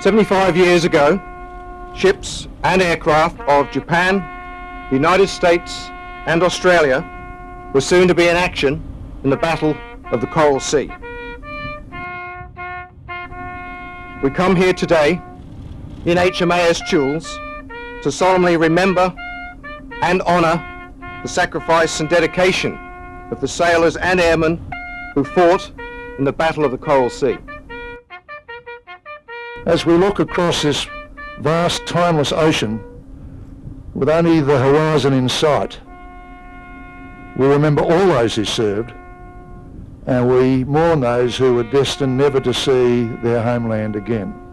75 years ago, ships and aircraft of Japan, the United States and Australia were soon to be in action in the Battle of the Coral Sea. We come here today in HMAS Choules to solemnly remember and honour the sacrifice and dedication of the sailors and airmen who fought in the Battle of the Coral Sea. As we look across this vast, timeless ocean, with only the horizon in sight, we remember all those who served, and we mourn those who were destined never to see their homeland again.